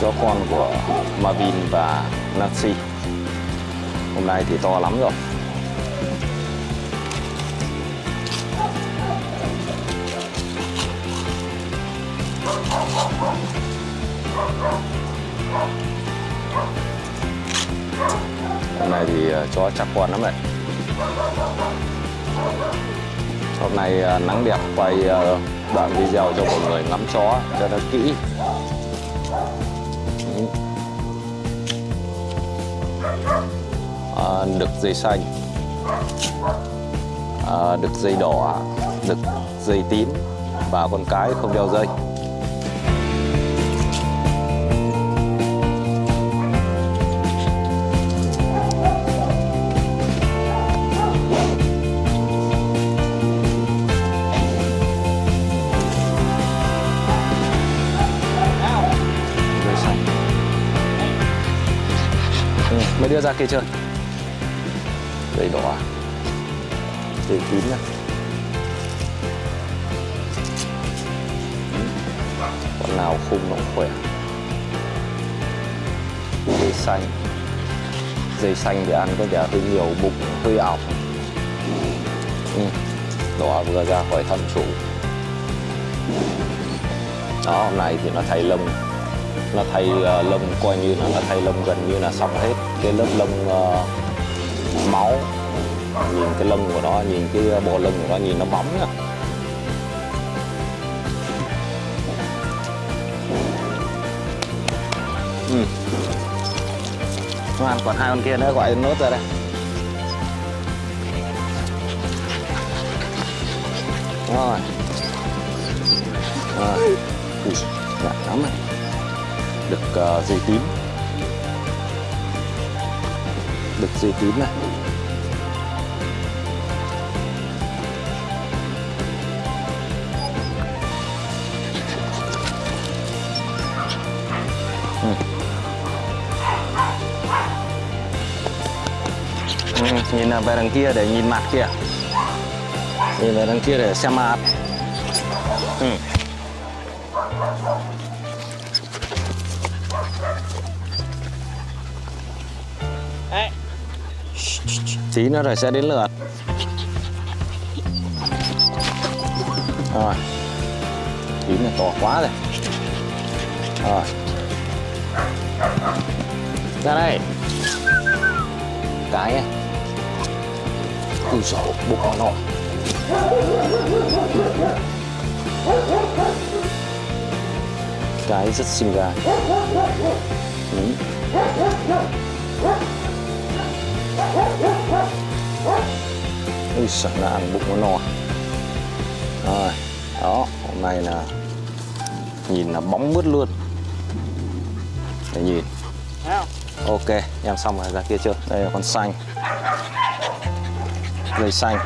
chó con của Marvin và Nancy. Hôm nay thì to lắm rồi. Hôm nay thì chó chắc con lắm đấy hôm nay ờ, nắng đẹp quay ờ, đoạn video cho mọi người ngắm chó cho nó kỹ. Ăn đực dây xanh à, đực dây đỏ đực dây tím và con cái không đeo dây. Mới đưa ra kia chơi dây đỏ. Dây tím nhá. Con nào khung nó khỏe. Dây xanh. Dây xanh thì ăn có vẻ hơi nhiều bụng hơi ảo, ừ. đỏ vừa ra khỏi thân chủ. Đó hôm nay thì nó thay lông. Nó thay uh, lông coi như là nó thay lông gần như là xong hết. Cái lớp lông uh, máu. Nhìn cái lông của nó nhìn cái bộ lông của nó nhìn nó bóng nhá ừ. Ngoan, còn hai con kia nữa gọi nốt ra đây. Rồi rồi. Ui, dạ, lắm này được uh, dây tím được dây tím này Ừ. Ừ, nhìn về đằng kia để nhìn mặt kia nhìn về đằng kia để xem mặt ừ. Tí nữa rồi sẽ đến lượt. Rồi. Tí này to quá rồi. Rồi. Ra đây. Cái này ui dồi, bụng nó nọ cái rất xinh gà. Ừ ui sợ là ăn bụng nó no. Rồi, đó, hôm nay là nhìn là bóng mướt luôn. Để nhìn. Ok, em xong rồi, ra kia chưa đây là con xanh. Dây xanh.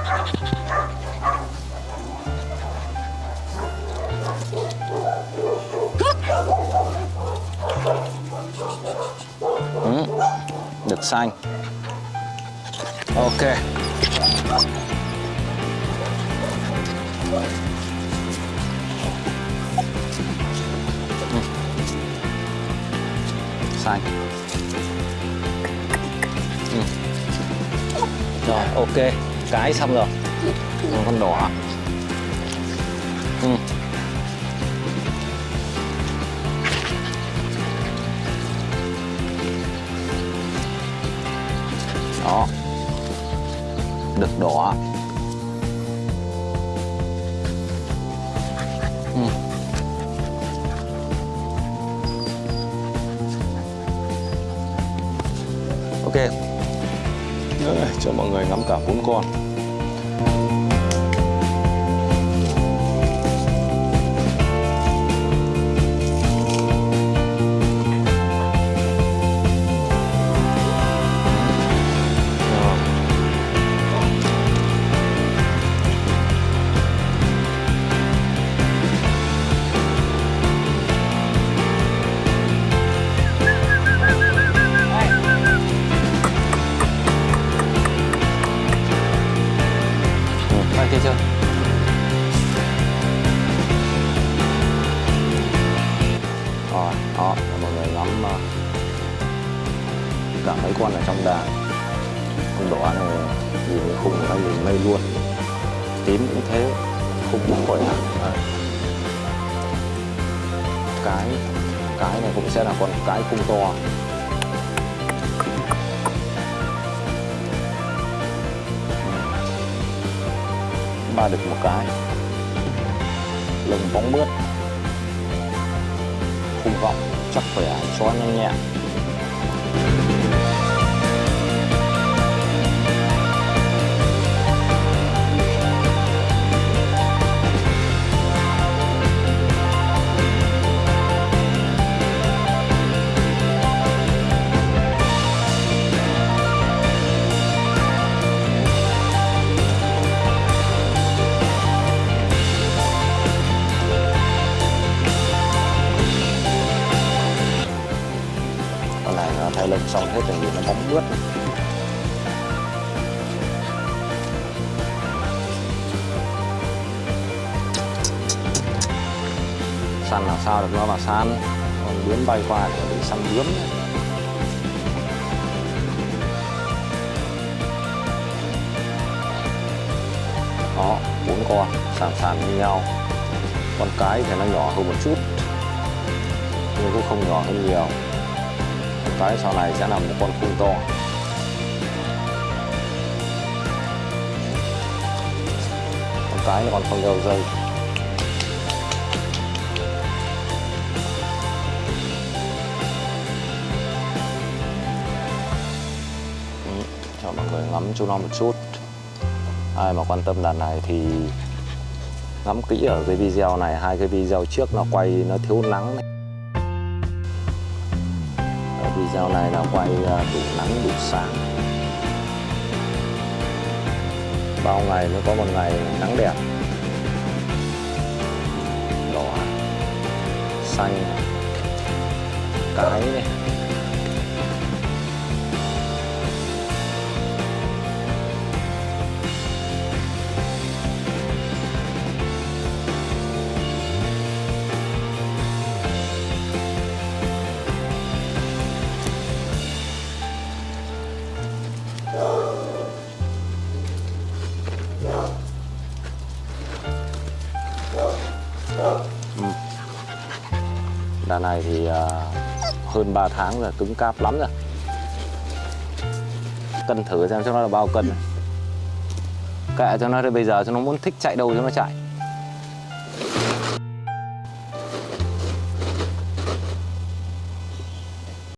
Ừ. được xanh ok. Xanh. Ừ. rồi ok. Cái xong rồi. Còn con đỏ. Ừ. đó đực đỏ ừ. ok. Đấy, cho mọi người ngắm cả bốn con. Cả mấy con ở trong đàn. Con đỏ này nhìn khung của nó nhìn mây luôn. Tím cũng thế khung cũng khỏe hẳn, cái cái này cũng sẽ là con cái khung to. Ba được một cái. Lồng bóng mướt. Khung vọng chắc khỏe cho nhanh nhẹn. Con này nó thay lưng xong hết rồi nó bóng mướt săn là sao được nó mà săn? Còn bướm bay qua thì bị săn bướm. Đó, bốn con, sàn sàn như nhau. Con cái thì nó nhỏ hơn một chút, nhưng cũng không nhỏ hơn nhiều tới cái sau này sẽ là một con khung to. Con cái còn không đều rơi. Ừ, cho mọi người ngắm chú nó một chút. Ai mà quan tâm đàn này thì ngắm kỹ ở cái video này. Hai cái video trước nó quay, nó thiếu nắng này. Video này là quay đủ à, nắng đủ sáng bao ngày mới có một ngày nắng đẹp. Đỏ, xanh, cái này. Này thì à, hơn 3 tháng rồi, cứng cáp lắm rồi. Cân thử xem cho nó là bao cân. Kệ cho nó đi, bây giờ cho nó muốn thích chạy đâu cho nó chạy.